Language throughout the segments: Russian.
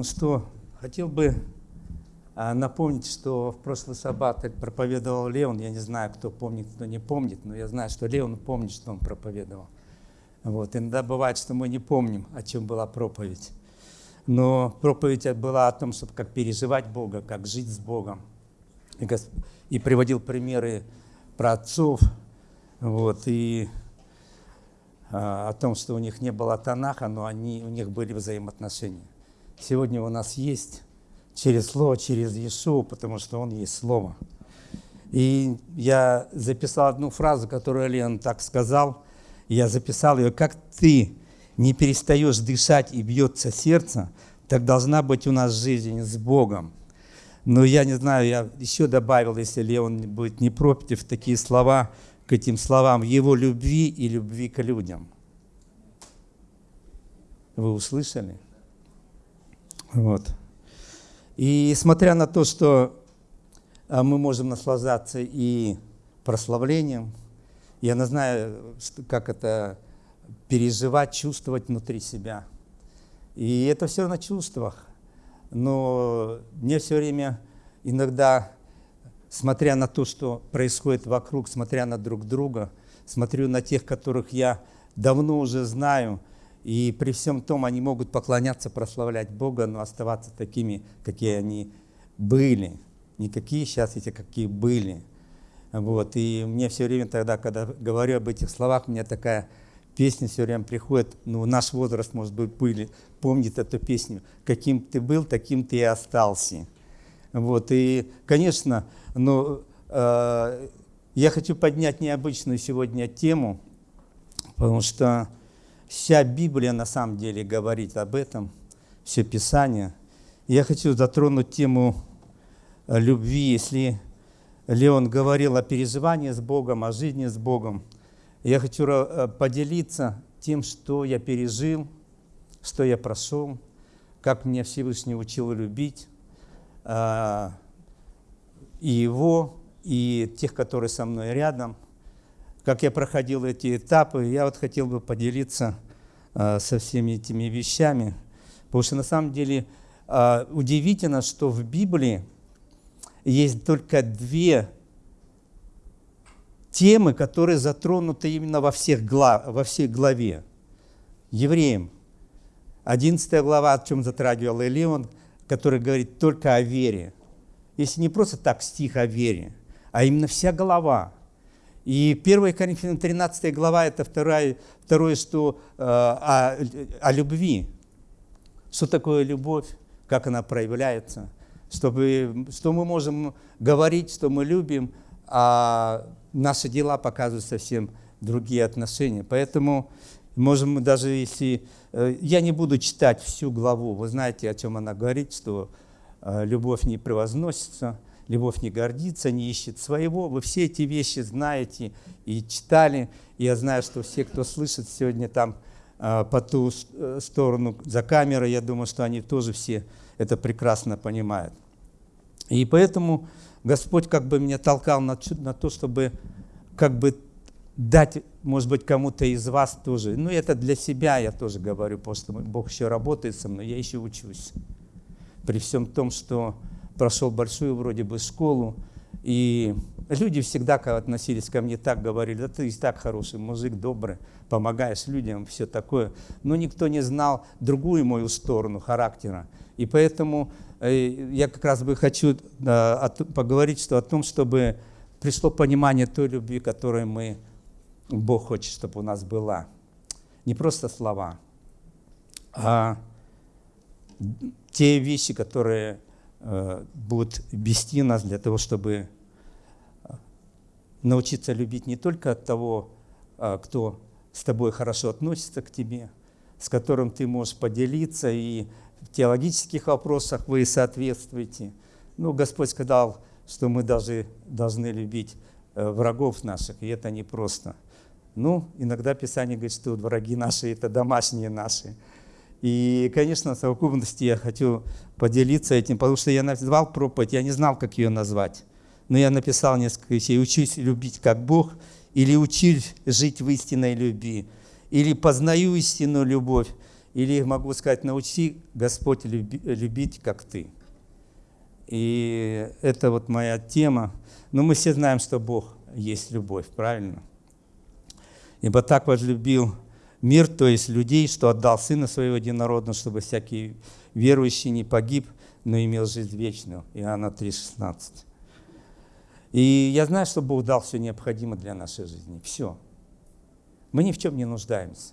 Ну что, хотел бы а, напомнить, что в прошлый саббат проповедовал Леон. Я не знаю, кто помнит, кто не помнит, но я знаю, что Леон помнит, что он проповедовал. Вот. Иногда бывает, что мы не помним, о чем была проповедь. Но проповедь была о том, чтобы как переживать Бога, как жить с Богом. И, Госп... и приводил примеры про отцов, вот, и а, о том, что у них не было Танаха, но они, у них были взаимоотношения сегодня у нас есть через Слово, через Иешуа, потому что Он есть Слово. И я записал одну фразу, которую Лен так сказал. Я записал ее, как ты не перестаешь дышать и бьется сердце, так должна быть у нас жизнь с Богом. Но я не знаю, я еще добавил, если Леон будет не против, такие слова к этим словам, его любви и любви к людям. Вы услышали? Вот. И смотря на то, что а, мы можем наслаждаться и прославлением, я не знаю, как это переживать, чувствовать внутри себя. И это все на чувствах. Но мне все время иногда, смотря на то, что происходит вокруг, смотря на друг друга, смотрю на тех, которых я давно уже знаю – и при всем том они могут поклоняться, прославлять Бога, но оставаться такими, какие они были. Не какие сейчас эти, какие были. Вот. И мне все время тогда, когда говорю об этих словах, у меня такая песня все время приходит, ну, наш возраст, может быть, были, помнит эту песню. Каким ты был, таким ты и остался. Вот. И, конечно, но, э, я хочу поднять необычную сегодня тему, потому что Вся Библия на самом деле говорит об этом, все Писание. Я хочу затронуть тему э, любви, если Леон говорил о переживании с Богом, о жизни с Богом. Я хочу э, поделиться тем, что я пережил, что я прошел, как меня Всевышний учил любить, э, и его, и тех, которые со мной рядом – как я проходил эти этапы, я вот хотел бы поделиться э, со всеми этими вещами. Потому что на самом деле э, удивительно, что в Библии есть только две темы, которые затронуты именно во, всех глав, во всей главе. Евреям. 11 глава, о чем затрагивал Элеон, который говорит только о вере. Если не просто так стих о вере, а именно вся глава – и 1 Коринфянам 13 глава – это второе, второе что э, о, о любви. Что такое любовь, как она проявляется, чтобы, что мы можем говорить, что мы любим, а наши дела показывают совсем другие отношения. Поэтому можем даже если... Э, я не буду читать всю главу, вы знаете, о чем она говорит, что э, любовь не превозносится – любовь не гордится, не ищет своего. Вы все эти вещи знаете и читали. Я знаю, что все, кто слышит сегодня там а, по ту э, сторону за камерой, я думаю, что они тоже все это прекрасно понимают. И поэтому Господь как бы меня толкал на, на то, чтобы как бы дать, может быть, кому-то из вас тоже. Ну, это для себя я тоже говорю, потому что Бог еще работает со мной, я еще учусь. При всем том, что прошел большую вроде бы школу, и люди всегда относились ко мне так, говорили, да ты и так хороший мужик, добрый, помогаешь людям, все такое. Но никто не знал другую мою сторону характера. И поэтому э, я как раз бы хочу поговорить что о том, чтобы пришло понимание той любви, которую мы, Бог хочет, чтобы у нас была. Не просто слова, а те вещи, которые Э, будут вести нас для того, чтобы э, научиться любить не только от того, э, кто с тобой хорошо относится к тебе, с которым ты можешь поделиться, и в теологических вопросах вы соответствуете. Ну, Господь сказал, что мы даже должны любить врагов наших, и это непросто. Ну, иногда Писание говорит, что враги наши – это домашние наши. И, конечно, в совокупности я хочу поделиться этим, потому что я назвал проповедь, я не знал, как ее назвать. Но я написал несколько вещей. «Учусь любить как Бог» или «Учусь жить в истинной любви» или «Познаю истинную любовь» или могу сказать, научи Господь любить, как ты. И это вот моя тема. Но мы все знаем, что Бог есть любовь, правильно? Ибо так возлюбил мир, то есть людей, что отдал Сына Своего Единородного, чтобы всякий верующий не погиб, но имел жизнь вечную. Иоанна 3,16. И я знаю, что Бог дал все необходимое для нашей жизни. Все. Мы ни в чем не нуждаемся.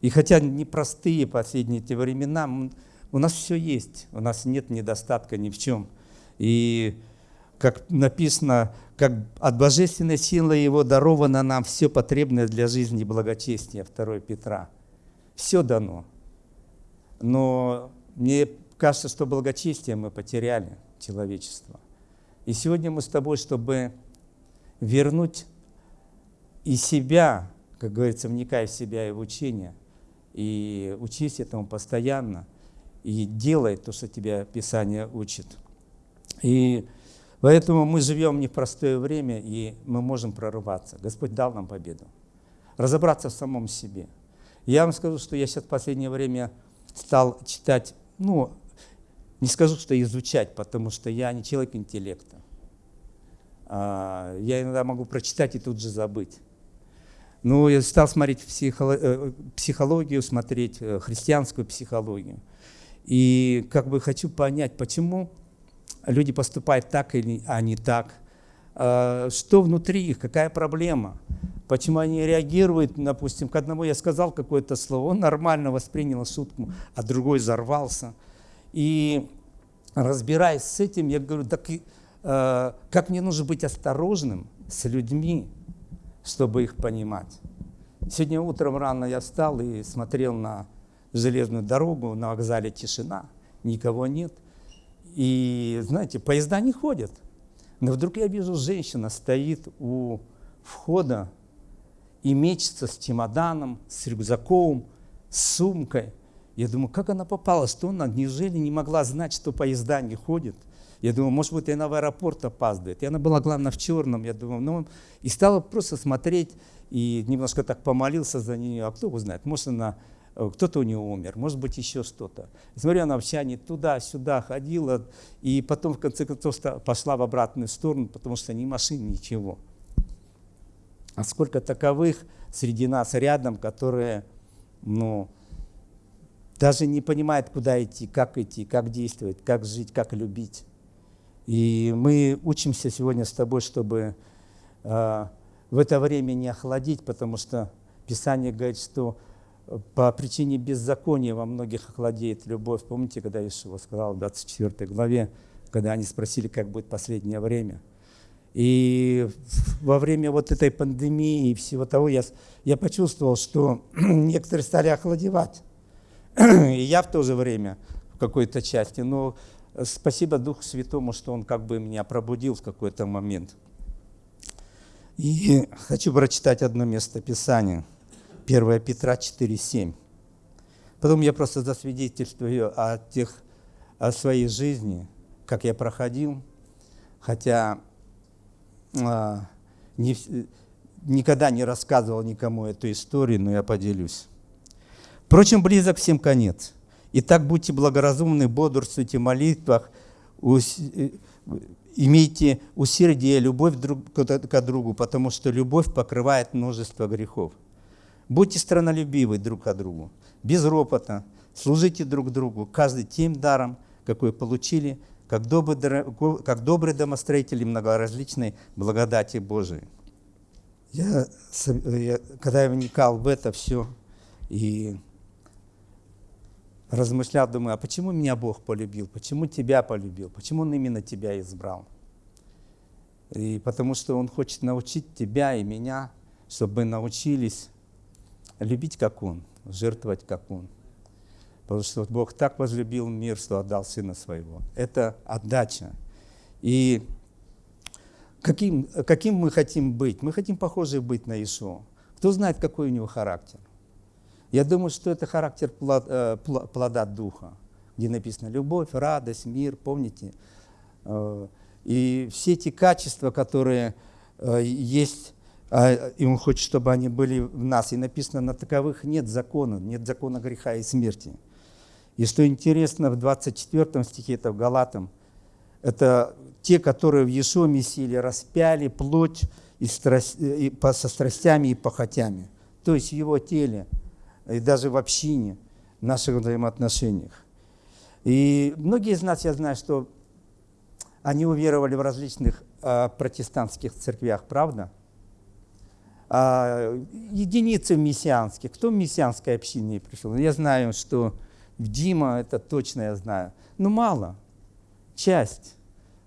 И хотя непростые последние эти времена, у нас все есть, у нас нет недостатка ни в чем. И как написано, как от божественной силы Его даровано нам все потребное для жизни и благочестия, 2 Петра. Все дано. Но мне кажется, что благочестие мы потеряли, человечество. И сегодня мы с тобой, чтобы вернуть и себя, как говорится, вникая в себя и в учение, и учись этому постоянно, и делай то, что тебя Писание учит. И поэтому мы живем в непростое время, и мы можем прорываться. Господь дал нам победу. Разобраться в самом себе. Я вам скажу, что я сейчас в последнее время стал читать, ну, не скажу, что изучать, потому что я не человек интеллекта. А, я иногда могу прочитать и тут же забыть. Ну, я стал смотреть э, психологию, смотреть э, христианскую психологию. И как бы хочу понять, почему люди поступают так, а не так. А, что внутри их, какая проблема. Почему они реагируют, допустим, к одному я сказал какое-то слово, он нормально воспринял шутку, а другой взорвался – и разбираясь с этим, я говорю, так э, как мне нужно быть осторожным с людьми, чтобы их понимать. Сегодня утром рано я встал и смотрел на железную дорогу, на вокзале тишина, никого нет. И, знаете, поезда не ходят. Но вдруг я вижу, женщина стоит у входа и мечется с чемоданом, с рюкзаком, с сумкой – я думаю, как она попала, что она, неужели не могла знать, что поезда не ходят? Я думаю, может быть, она в аэропорт опаздывает. И она была, главное, в черном. Я думаю, ну, и стала просто смотреть, и немножко так помолился за нее. А кто его знает, может, она, кто-то у нее умер, может быть, еще что-то. Смотрю, она не туда-сюда ходила, и потом, в конце концов, пошла в обратную сторону, потому что ни машин, ничего. А сколько таковых среди нас рядом, которые, ну, даже не понимает, куда идти, как идти, как действовать, как жить, как любить. И мы учимся сегодня с тобой, чтобы э, в это время не охладить, потому что Писание говорит, что по причине беззакония во многих охладеет любовь. Помните, когда Ишуа сказал в 24 главе, когда они спросили, как будет последнее время. И во время вот этой пандемии и всего того я, я почувствовал, что некоторые стали охладевать. И я в то же время в какой-то части. Но спасибо Духу Святому, что Он как бы меня пробудил в какой-то момент. И хочу прочитать одно место Писания. 1 Петра 4,7. Потом я просто засвидетельствую о, тех, о своей жизни, как я проходил, хотя а, не, никогда не рассказывал никому эту историю, но я поделюсь. Впрочем, близок всем конец. Итак, будьте благоразумны, бодрствуйте в молитвах, э, имейте усердие, любовь друг к другу, потому что любовь покрывает множество грехов. Будьте странолюбивы друг к другу, без ропота, служите друг другу, каждый тем даром, какой получили, как добрые, как добрые домостроители многоразличной благодати Божией. Я, я, когда я вникал в это все, и размышлял, думаю, а почему меня Бог полюбил, почему тебя полюбил, почему Он именно тебя избрал? И потому что Он хочет научить тебя и меня, чтобы научились любить, как Он, жертвовать, как Он. Потому что Бог так возлюбил мир, что отдал Сына Своего. Это отдача. И каким, каким мы хотим быть? Мы хотим похожи быть на Ишуа. Кто знает, какой у него характер? Я думаю, что это характер э, плода духа, где написано любовь, радость, мир, помните? Э, и все эти качества, которые э, есть и Он хочет, чтобы они были в нас. И написано, на таковых нет закона, нет закона греха и смерти. И что интересно, в 24 стихе, это в Галатам, это те, которые в Иешуа Мессии распяли плоть и страсть, и по, со страстями и похотями. То есть в его теле, и даже в общине, в наших взаимоотношениях. И многие из нас, я знаю, что они уверовали в различных э, протестантских церквях, правда? А, единицы в мессианских. Кто в мессианской общине пришел? Я знаю, что в Дима, это точно я знаю. Но мало. Часть.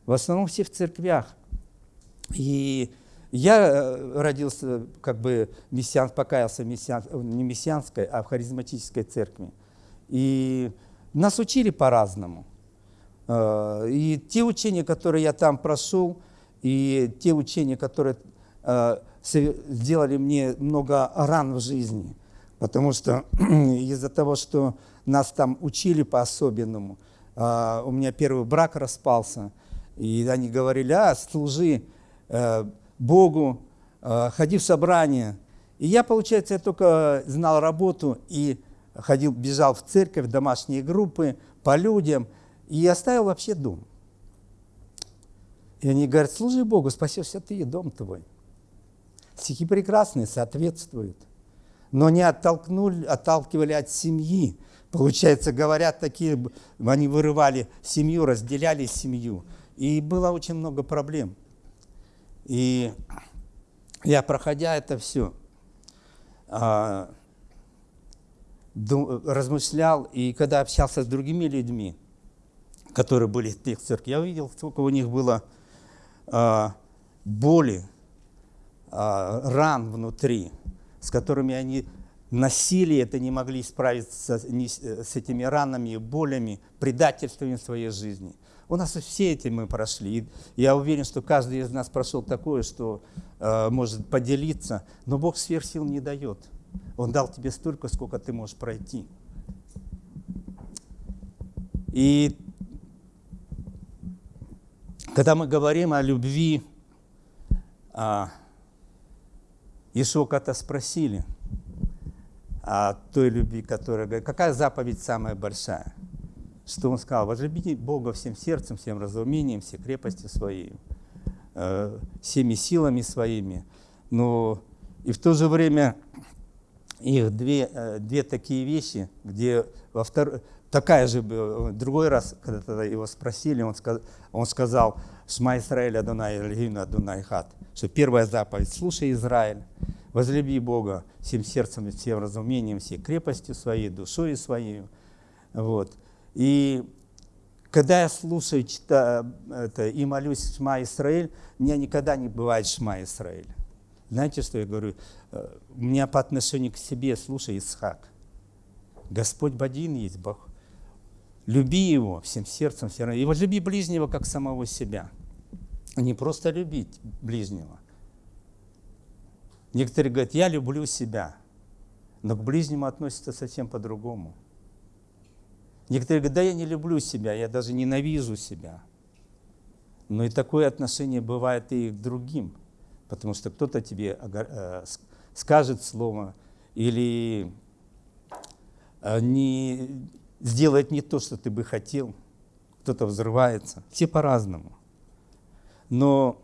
В основном все в церквях. И я э, родился, как бы, мессиан, покаялся мессиан, не мессианской, а в харизматической церкви. И нас учили по-разному. Э, и те учения, которые я там прошел, и те учения, которые э, сделали мне много ран в жизни, потому что из-за того, что нас там учили по-особенному, э, у меня первый брак распался, и они говорили, а, служи Богу, ходи в собрание. И я, получается, я только знал работу и ходил, бежал в церковь, в домашние группы, по людям – и оставил вообще дом. И они говорят, служи Богу, спасешься ты и дом твой. Стихи прекрасные, соответствуют. Но не оттолкнули, отталкивали от семьи. Получается, говорят такие, они вырывали семью, разделяли семью. И было очень много проблем. И я, проходя это все, а, размышлял, и когда общался с другими людьми, которые были в тех церквях, я увидел, сколько у них было а, боли, ран внутри, с которыми они носили это, не могли справиться не, с этими ранами, болями, предательствами своей жизни. У нас все эти мы прошли. И я уверен, что каждый из нас прошел такое, что э, может поделиться, но Бог сверх сил не дает. Он дал тебе столько, сколько ты можешь пройти. И когда мы говорим о любви, а, Ишуа когда спросили о той любви, которая говорит, какая заповедь самая большая? Что он сказал? Возлюбите Бога всем сердцем, всем разумением, всей крепостью своей, э, всеми силами своими. Но и в то же время их две, э, две такие вещи, где во втор... такая же, другой раз, когда его спросили, он сказал, он сказал, «Шма Исраэль Адонай Эльгину Адонай Хат», что первая заповедь «Слушай, Израиль, возлюби Бога всем сердцем, всем разумением, всей крепостью своей, душой своей». Вот. И когда я слушаю читаю, это, и молюсь «Шма Исраэль», у меня никогда не бывает «Шма Исраэль». Знаете, что я говорю? Э, у меня по отношению к себе, слушай, Исхак, Господь один есть Бог. Люби Его всем сердцем, всем И возлюби ближнего, как самого себя. Не просто любить ближнего. Некоторые говорят, я люблю себя, но к ближнему относятся совсем по-другому. Некоторые говорят, да я не люблю себя, я даже ненавижу себя. Но и такое отношение бывает и к другим, потому что кто-то тебе э, скажет слово или э, не, сделает не то, что ты бы хотел, кто-то взрывается, все по-разному. Но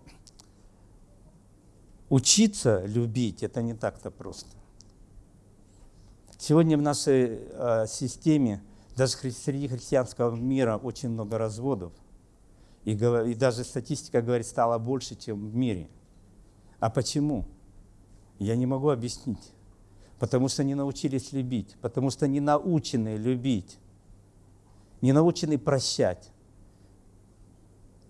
учиться любить – это не так-то просто. Сегодня в нашей э, системе, даже среди христианского мира, очень много разводов. И, и даже статистика говорит, стало больше, чем в мире. А почему? Я не могу объяснить. Потому что не научились любить, потому что не научены любить не научены прощать.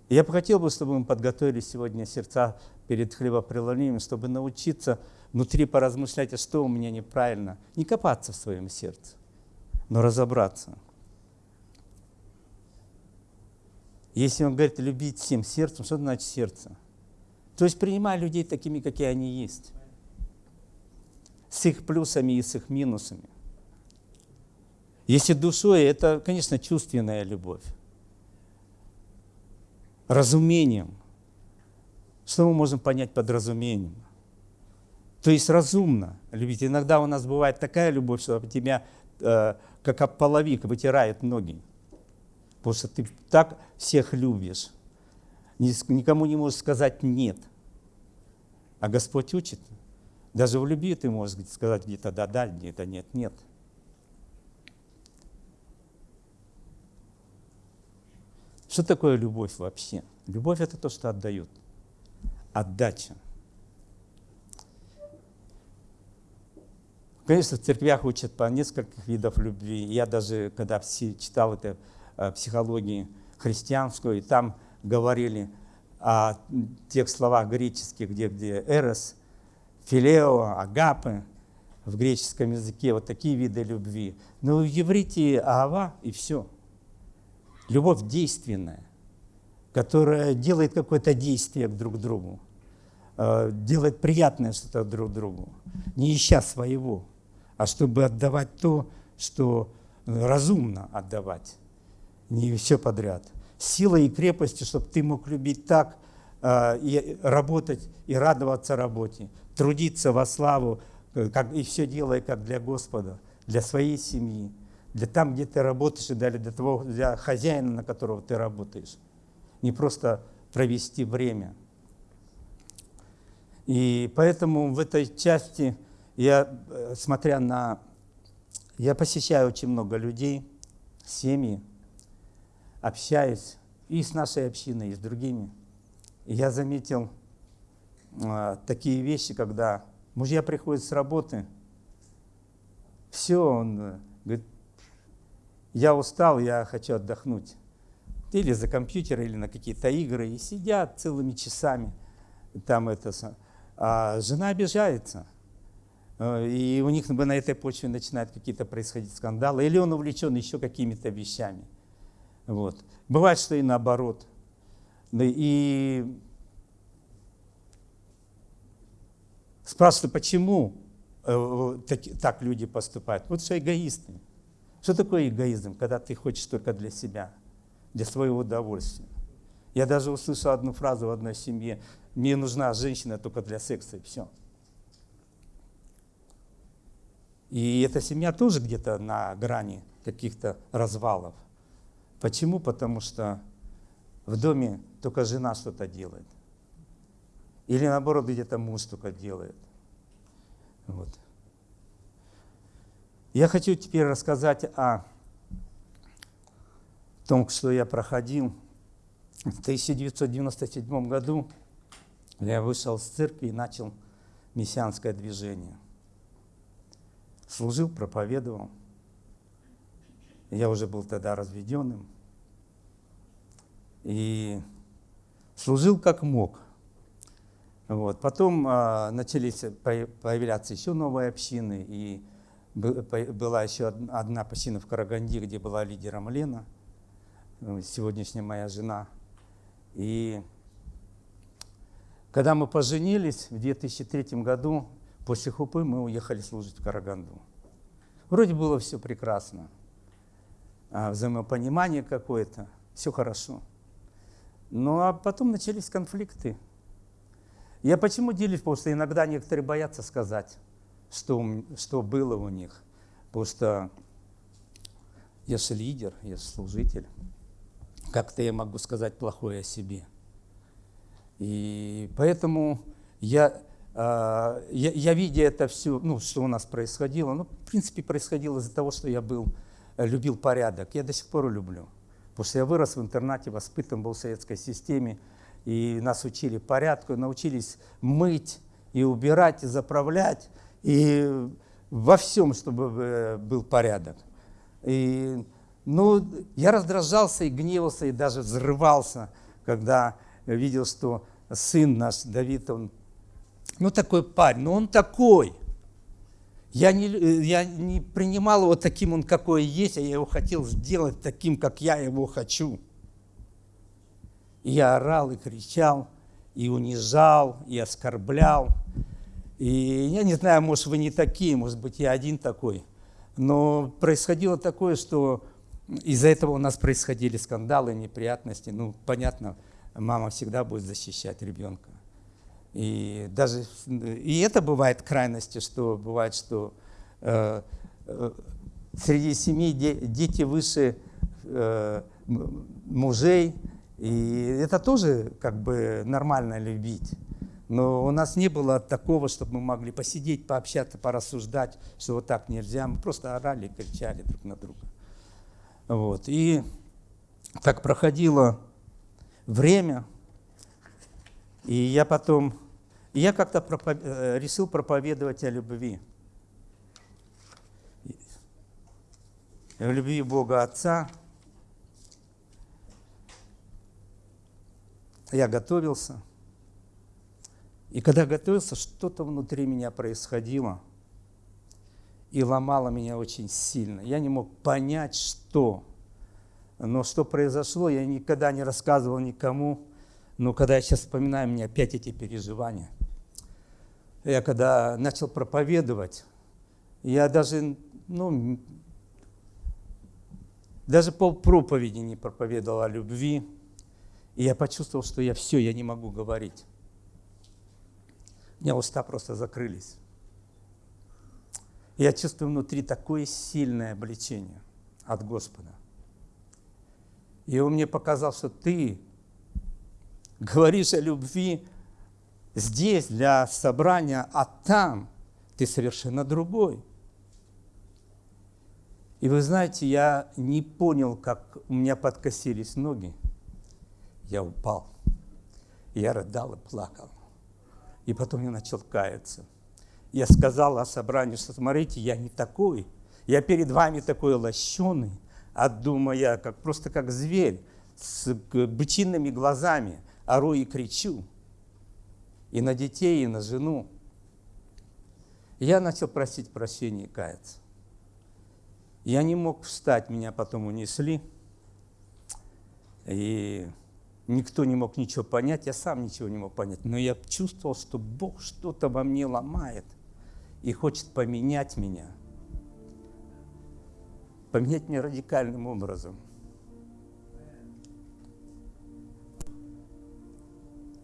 Я бы хотел, бы, чтобы мы подготовили сегодня сердца перед хлебопреломлением, чтобы научиться внутри поразмышлять, а что у меня неправильно. Не копаться в своем сердце, но разобраться. Если он говорит любить всем сердцем, что значит сердце? То есть принимай людей такими, какие они есть. С их плюсами и с их минусами. Если душой, это, конечно, чувственная любовь. Разумением. Что мы можем понять под разумением? То есть разумно любить. Иногда у нас бывает такая любовь, что тебя э, как половик вытирает ноги. Потому что ты так всех любишь. Никому не можешь сказать «нет». А Господь учит. Даже в любви ты можешь сказать где-то «да-да», где-то «нет-нет». Что такое любовь вообще? Любовь – это то, что отдают. Отдача. Конечно, в церквях учат по нескольких видов любви. Я даже, когда читал это э, психологии христианскую, и там говорили о тех словах греческих, где, где эрос, филео, агапы, в греческом языке вот такие виды любви. Но в иврите ава и все. Любовь действенная, которая делает какое-то действие друг к другу, э, делает приятное что-то друг другу, не ища своего а чтобы отдавать то, что разумно отдавать, не все подряд. Силой и крепостью, чтобы ты мог любить так, э, и работать, и радоваться работе, трудиться во славу, э, как, и все делая как для Господа, для своей семьи, для там, где ты работаешь, и для, того, для хозяина, на которого ты работаешь. Не просто провести время. И поэтому в этой части я, э, смотря на... Я посещаю очень много людей, семьи, общаюсь и с нашей общиной, и с другими. И я заметил э, такие вещи, когда мужья приходят с работы, все, он э, говорит, я устал, я хочу отдохнуть. Или за компьютер, или на какие-то игры, и сидят целыми часами. Там это, а жена обижается – Э, и у них на этой почве начинают какие-то происходить скандалы, или он увлечен еще какими-то вещами. Вот. Бывает, что и наоборот. И спрашивают, почему э, так люди поступают? Вот что эгоисты. Что такое эгоизм, когда ты хочешь только для себя, для своего удовольствия? Я даже услышал одну фразу в одной семье, мне нужна женщина только для секса, и все. И эта семья тоже где-то на грани каких-то развалов. Почему? Потому что в доме только жена что-то делает. Или наоборот, где-то муж только делает. Вот. Я хочу теперь рассказать о том, что я проходил. В 1997 году я вышел с церкви и начал мессианское движение служил, проповедовал. Я уже был тогда разведенным. И служил как мог. Вот. Потом а, начались появляться еще новые общины, и была еще одна община в Караганде, где была лидером Лена, э, сегодняшняя моя жена. И когда мы поженились в 2003 году, После Хупы мы уехали служить в Караганду. Вроде было все прекрасно, а взаимопонимание какое-то, все хорошо. Ну а потом начались конфликты. Я почему делюсь? Потому что иногда некоторые боятся сказать, что, что было у них. Что я же лидер, я же служитель. Как-то я могу сказать плохое о себе. И поэтому я а, я, я видя это все, ну, что у нас происходило, ну, в принципе, происходило из-за того, что я был, любил порядок. Я до сих пор люблю. Потому что я вырос в интернате, воспитан был в советской системе, и нас учили порядку, научились мыть и убирать, и заправлять, и во всем, чтобы э, был порядок. И, ну, я раздражался и гневался, и даже взрывался, когда видел, что сын наш Давид, он ну такой парень, ну он такой. Я не, я не принимал его таким, он какой есть, а я его хотел сделать таким, как я его хочу. И я орал и кричал, и унижал, и оскорблял. И я не знаю, может, вы не такие, может быть, я один такой. Но происходило такое, что из-за этого у нас происходили скандалы, неприятности. Ну, понятно, мама всегда будет защищать ребенка. И даже и это бывает крайности, что бывает, что э, э, среди семей де, дети выше э, мужей, и это тоже как бы нормально любить. Но у нас не было такого, чтобы мы могли посидеть, пообщаться, порассуждать, что вот так нельзя. Мы просто орали, кричали друг на друга. Вот. И так проходило время, и я потом, я как-то пропов... Э, решил проповедовать о любви. О любви Бога Отца. Я готовился. И когда готовился, что-то внутри меня происходило и ломало меня очень сильно. Я не мог понять, что. Но что произошло, я никогда не рассказывал никому. Но когда я сейчас вспоминаю, у меня опять эти переживания. Я когда начал проповедовать, я даже, ну, даже пол проповеди не проповедовал о любви. И я почувствовал, что я все, я не могу говорить. Меня уста просто закрылись. Я чувствую внутри такое сильное обличение от Господа. И он мне показал, что ты говоришь о любви здесь для собрания, а там ты совершенно другой. И вы знаете, я не понял, как у меня подкосились ноги. Я упал. Я рыдал и плакал. И потом я начал каяться. Я сказал о собрании, что смотрите, я не такой. Я перед вами такой лощеный, от дума я, как, просто как зверь, с бычинными глазами, ору и кричу. И на детей, и на жену. я начал просить прощения и каяться. Я не мог встать, меня потом унесли. И Никто не мог ничего понять, я сам ничего не мог понять. Но я чувствовал, что Бог что-то во мне ломает и хочет поменять меня. Поменять меня радикальным образом.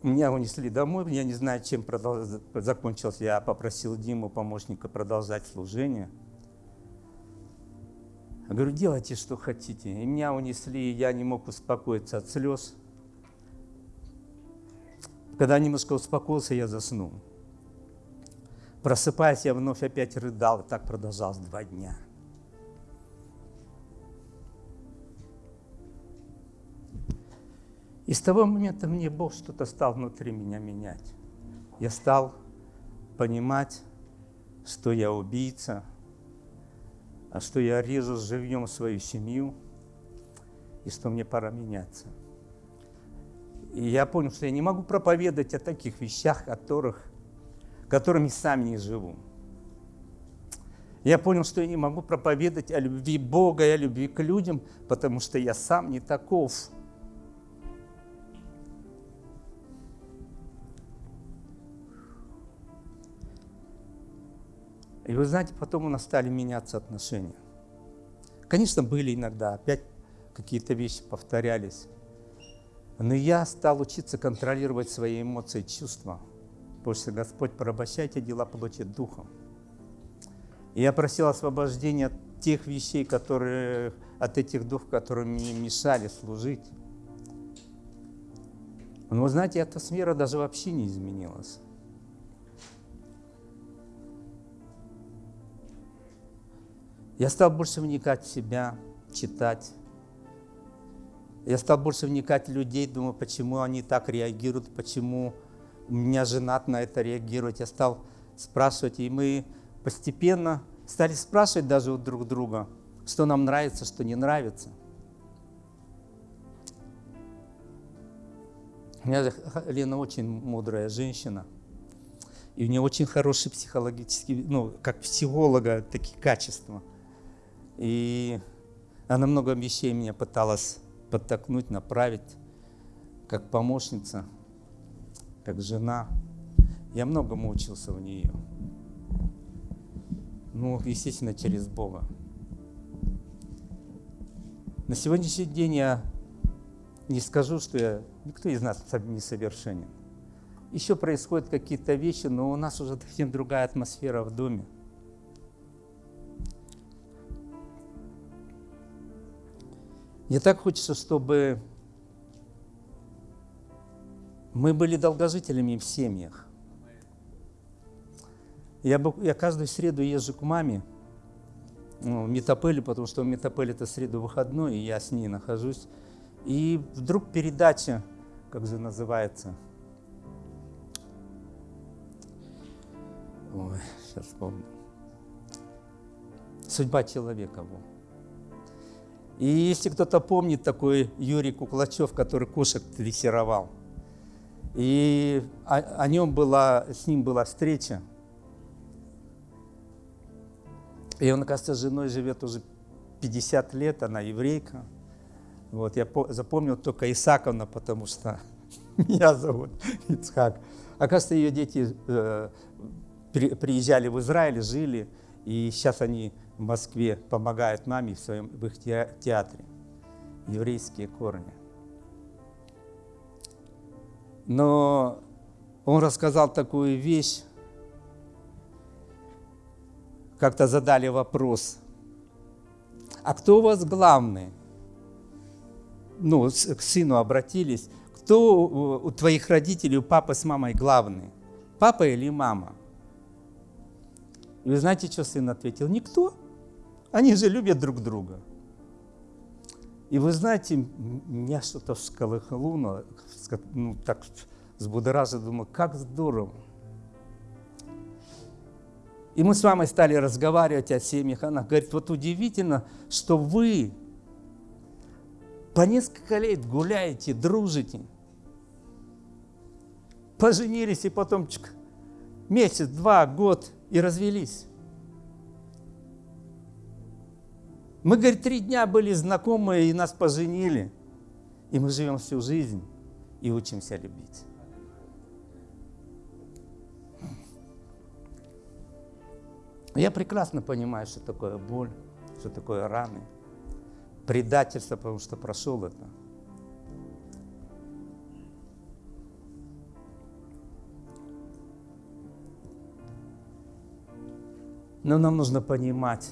Меня унесли домой, я не знаю, чем продолж... закончился. Я попросил Диму, помощника, продолжать служение. Я говорю, делайте, что хотите. И меня унесли, и я не мог успокоиться от слез. Когда немножко успокоился, я заснул. Просыпаясь, я вновь опять рыдал, и так продолжалось два дня. И с того момента мне Бог что-то стал внутри меня менять. Я стал понимать, что я убийца, а что я режу живьем свою семью, и что мне пора меняться. И я понял, что я не могу проповедовать о таких вещах, которых, которыми сам не живу. Я понял, что я не могу проповедовать о любви Бога и о любви к людям, потому что я сам не таков. И вы знаете, потом у нас стали меняться отношения. Конечно, были иногда, опять какие-то вещи повторялись. Но я стал учиться контролировать свои эмоции, чувства. Потому что Господь, порабощайте дела плоти духом. И я просил освобождения от тех вещей, которые, от этих духов, которые мне мешали служить. Но знаете, эта сфера даже вообще не изменилась. Я стал больше вникать в себя, читать, я стал больше вникать в людей, думаю, почему они так реагируют, почему у меня жена на это реагирует. Я стал спрашивать, и мы постепенно стали спрашивать даже у друг друга, что нам нравится, что не нравится. У меня Лена очень мудрая женщина, и у нее очень хорошие психологические, ну, как психолога, такие качества. И она много вещей меня пыталась подтолкнуть, направить, как помощница, как жена. Я многому учился у нее. Ну, естественно, через Бога. На сегодняшний день я не скажу, что я, никто из нас не совершенен. еще происходят какие-то вещи, но у нас уже совсем другая атмосфера в доме. Мне так хочется, чтобы мы были долгожителями в семьях. Я, я каждую среду езжу к маме ну, в Метапеле, потому что в Метапеле это среду выходной, и я с ней нахожусь. И вдруг передача, как же называется, Ой, сейчас вспомню. Судьба человека. Вот. И если кто-то помнит такой Юрий Куклачев, который кошек дрессировал, и о, о нем была, с ним была встреча, и он, оказывается, с женой живет уже 50 лет, она еврейка. Вот, я запомнил только Исаковна, потому что меня зовут Ицхак. Оказывается, ее дети э, приезжали в Израиль, жили, и сейчас они в Москве помогают маме в, своем, в их театре. Еврейские корни. Но он рассказал такую вещь, как-то задали вопрос, а кто у вас главный? Ну, к сыну обратились, кто у твоих родителей, у папы с мамой главный? Папа или мама? И вы знаете, что сын ответил? Никто. Они же любят друг друга. И вы знаете, меня что-то всколыхнуло, ну, так взбудоражило, думаю, как здорово. И мы с мамой стали разговаривать о семьях. Она говорит, вот удивительно, что вы по несколько лет гуляете, дружите, поженились и потом месяц, два, год и развелись. Мы, говорит, три дня были знакомы, и нас поженили. И мы живем всю жизнь и учимся любить. Я прекрасно понимаю, что такое боль, что такое раны, предательство, потому что прошел это. Но нам нужно понимать,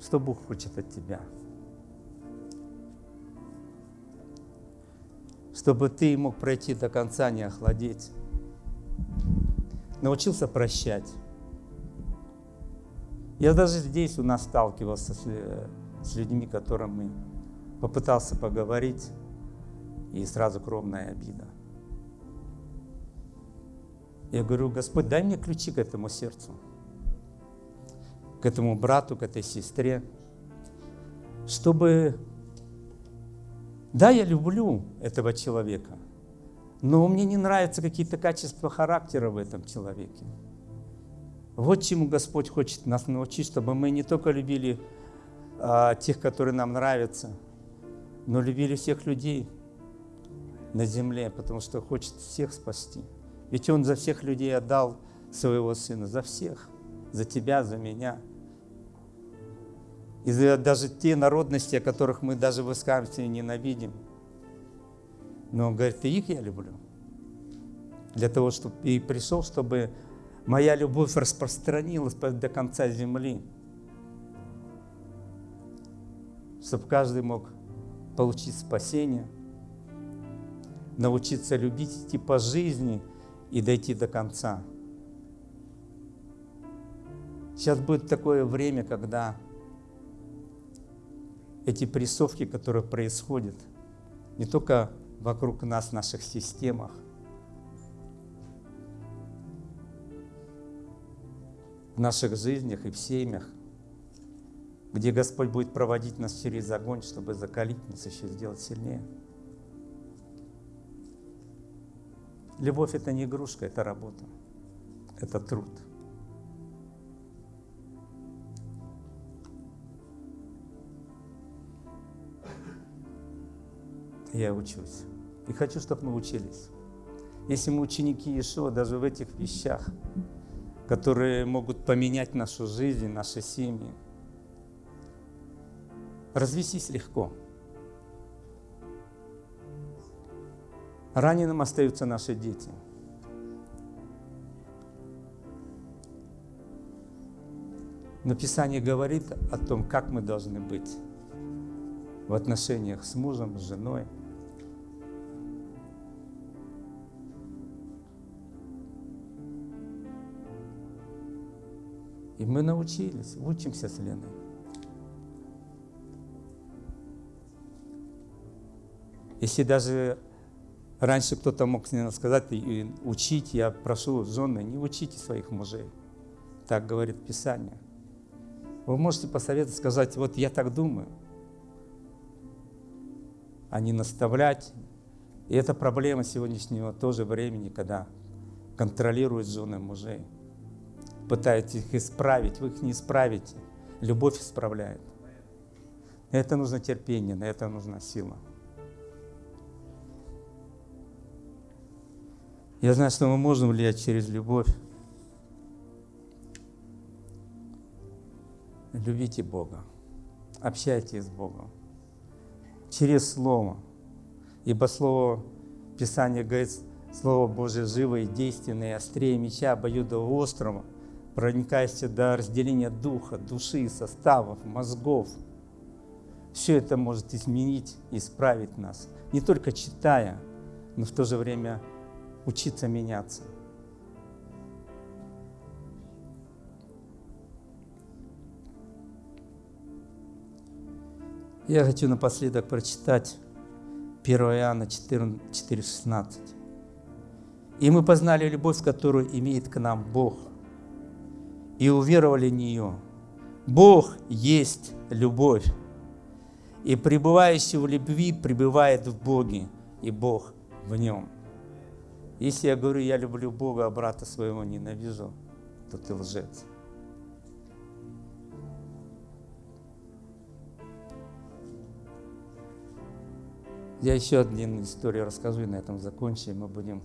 что Бог хочет от тебя. Чтобы ты мог пройти до конца, не охладеть. Научился прощать. Я даже здесь у нас сталкивался с, с людьми, которым попытался поговорить, и сразу кровная обида. Я говорю, Господь, дай мне ключи к этому сердцу к этому брату, к этой сестре, чтобы, да, я люблю этого человека, но мне не нравятся какие-то качества характера в этом человеке. Вот чему Господь хочет нас научить, чтобы мы не только любили а, тех, которые нам нравятся, но любили всех людей на земле, потому что хочет всех спасти. Ведь Он за всех людей отдал своего Сына, за всех, за тебя, за меня – и даже те народности, о которых мы даже в Искамстве ненавидим. Но он говорит, и их я люблю. Для того, чтобы и пришел, чтобы моя любовь распространилась до конца земли. Чтобы каждый мог получить спасение, научиться любить, идти по жизни и дойти до конца. Сейчас будет такое время, когда эти прессовки, которые происходят не только вокруг нас, в наших системах, в наших жизнях и в семьях, где Господь будет проводить нас через огонь, чтобы закалить нас, еще сделать сильнее. Любовь – это не игрушка, это работа, это труд – я учусь. И хочу, чтобы мы учились. Если мы ученики Иешуа, даже в этих вещах, которые могут поменять нашу жизнь, наши семьи, развестись легко. Раненым остаются наши дети. Но Писание говорит о том, как мы должны быть в отношениях с мужем, с женой – И мы научились, учимся с Леной. Если даже раньше кто-то мог сказать, учить, я прошу жены, не учите своих мужей. Так говорит Писание. Вы можете посоветовать, сказать, вот я так думаю, а не наставлять. И это проблема сегодняшнего тоже времени, когда контролируют жены мужей. Пытаются их исправить, вы их не исправите. Любовь исправляет. Это нужно терпение, на это нужна сила. Я знаю, что мы можем влиять через любовь. Любите Бога, общайтесь с Богом через Слово. Ибо Слово Писания говорит, Слово Божие живое, действенное, острее меча, острого, проникающее до разделения духа, души, составов, мозгов. Все это может изменить, исправить нас, не только читая, но в то же время учиться меняться. Я хочу напоследок прочитать 1 Иоанна 4,16. «И мы познали любовь, которую имеет к нам Бог, и уверовали в нее. Бог есть любовь, и пребывающий в любви пребывает в Боге, и Бог в нем». Если я говорю, я люблю Бога, а брата своего ненавижу, то ты лжец. Я еще одну историю расскажу и на этом закончим. Мы будем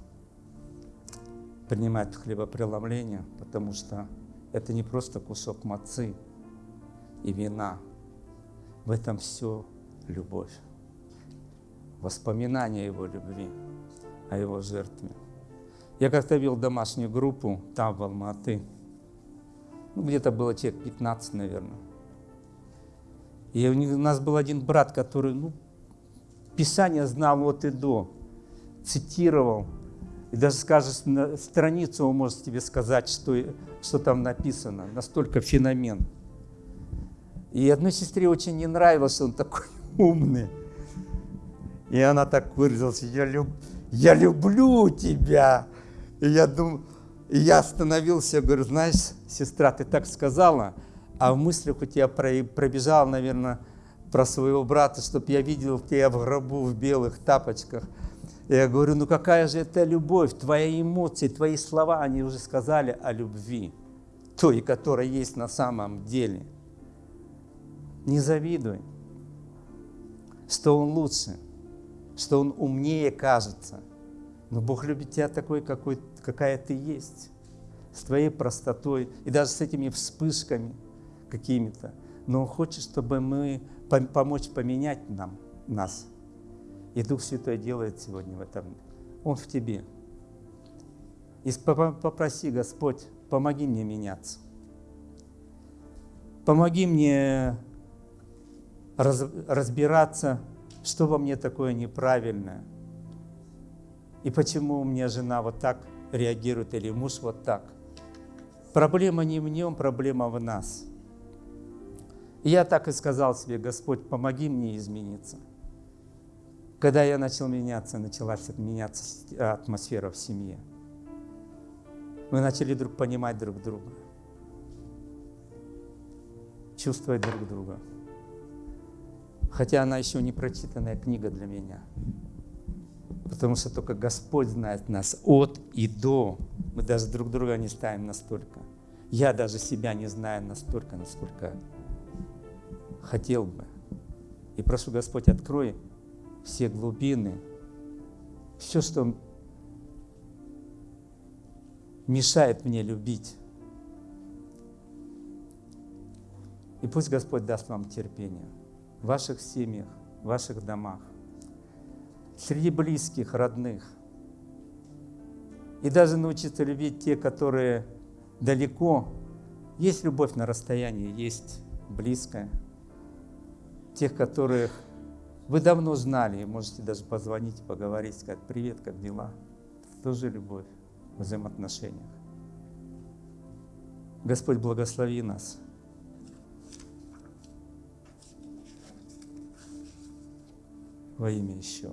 принимать хлебопреломление, потому что это не просто кусок мацы и вина. В этом все любовь. Воспоминание Его любви, о Его жертве. Я как-то вел домашнюю группу там, в Алматы. Ну, где-то было человек 15, наверное. И у нас был один брат, который, ну, Писание знал вот и до, цитировал. И даже скажешь, на страницу он может тебе сказать, что, что там написано. Настолько феномен. И одной сестре очень не нравилось, он такой умный. И она так выразилась, я, люб, я люблю тебя. И я думаю, и я остановился, говорю, знаешь, сестра, ты так сказала, а в мыслях у тебя пробежал, наверное, про своего брата, чтобы я видел тебя в гробу в белых тапочках. Я говорю, ну какая же это любовь, твои эмоции, твои слова, они уже сказали о любви, той, которая есть на самом деле. Не завидуй, что он лучше, что он умнее кажется. Но Бог любит тебя такой, какой, какая ты есть, с твоей простотой и даже с этими вспышками какими-то. Но Он хочет, чтобы мы помочь поменять нам, нас. И Дух Святой делает сегодня в этом. Он в тебе. И попроси, Господь, помоги мне меняться. Помоги мне раз, разбираться, что во мне такое неправильное. И почему у меня жена вот так реагирует или муж вот так. Проблема не в нем, проблема в нас – и я так и сказал себе, Господь, помоги мне измениться. Когда я начал меняться, началась меняться атмосфера в семье. Мы начали друг понимать друг друга, чувствовать друг друга. Хотя она еще не прочитанная книга для меня. Потому что только Господь знает нас от и до. Мы даже друг друга не ставим настолько. Я даже себя не знаю настолько, насколько хотел бы. И прошу, Господь, открой все глубины, все, что мешает мне любить. И пусть Господь даст вам терпение в ваших семьях, в ваших домах, среди близких, родных. И даже научиться любить те, которые далеко, Есть любовь на расстоянии, есть близкая. Тех, которых вы давно знали, можете даже позвонить, поговорить, сказать «Привет, как дела?» Это тоже любовь в взаимоотношениях. Господь благослови нас. Во имя еще.